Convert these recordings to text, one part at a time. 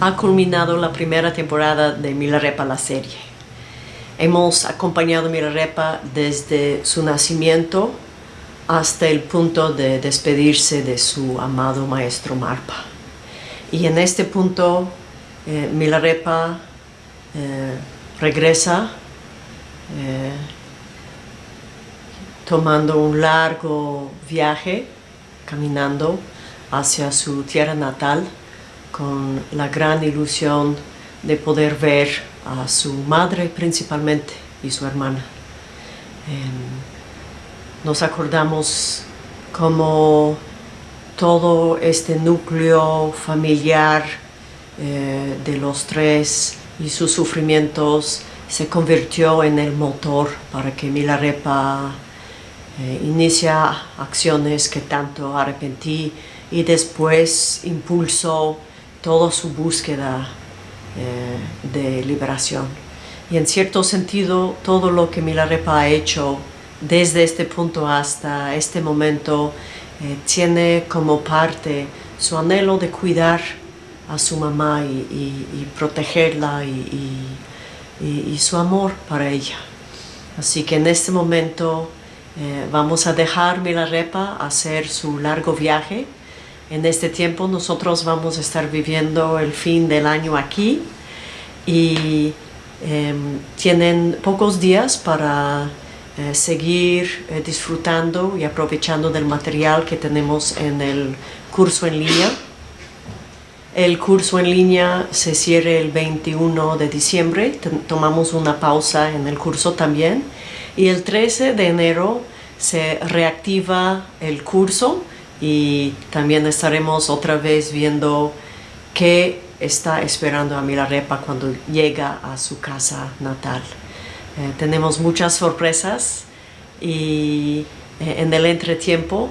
ha culminado la primera temporada de Milarepa la serie. Hemos acompañado a Milarepa desde su nacimiento hasta el punto de despedirse de su amado maestro Marpa. Y en este punto eh, Milarepa eh, regresa eh, tomando un largo viaje, caminando hacia su tierra natal con la gran ilusión de poder ver a su madre principalmente y su hermana. Em, nos acordamos como todo este núcleo familiar eh, de los tres y sus sufrimientos se convirtió en el motor para que Milarepa eh, inicia acciones que tanto arrepentí y después impulsó toda su búsqueda eh, de liberación. Y en cierto sentido, todo lo que Milarepa ha hecho desde este punto hasta este momento eh, tiene como parte su anhelo de cuidar a su mamá y, protegerla y, su amor para ella. Así que en este momento eh, vamos a dejar Milarepa hacer su largo viaje en este tiempo nosotros vamos a estar viviendo el fin del año aquí y em, tienen pocos días para eh, seguir eh, disfrutando y aprovechando del material que tenemos en el curso en línea. El curso en línea se cierra el 21 de diciembre, tomamos una pausa en el curso también. Y el 13 de enero se reactiva el curso y también estaremos otra vez viendo qué está esperando a Milarepa cuando llega a su casa natal. Eh, tenemos muchas sorpresas y eh, en el entretiempo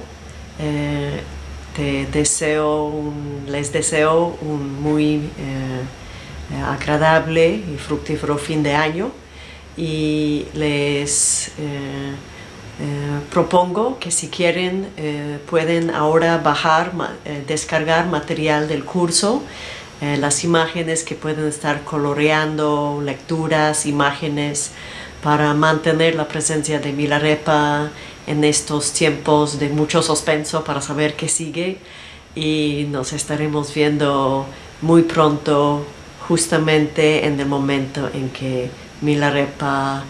eh, te deseo les deseo un muy agradable y fructífero fin de año y les eh, propongo que si quieren eh, pueden ahora bajar, eh, descargar material del curso, las imágenes que pueden estar coloreando, lecturas, imágenes, para mantener la presencia de Milarepa en estos tiempos de mucho suspenso para saber qué sigue. Y nos estaremos viendo muy pronto justamente en el momento en que Milarepa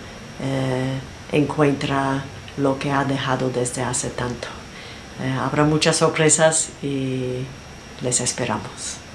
encuentra lo que ha dejado desde hace tanto. Eh, habrá muchas sorpresas y les esperamos.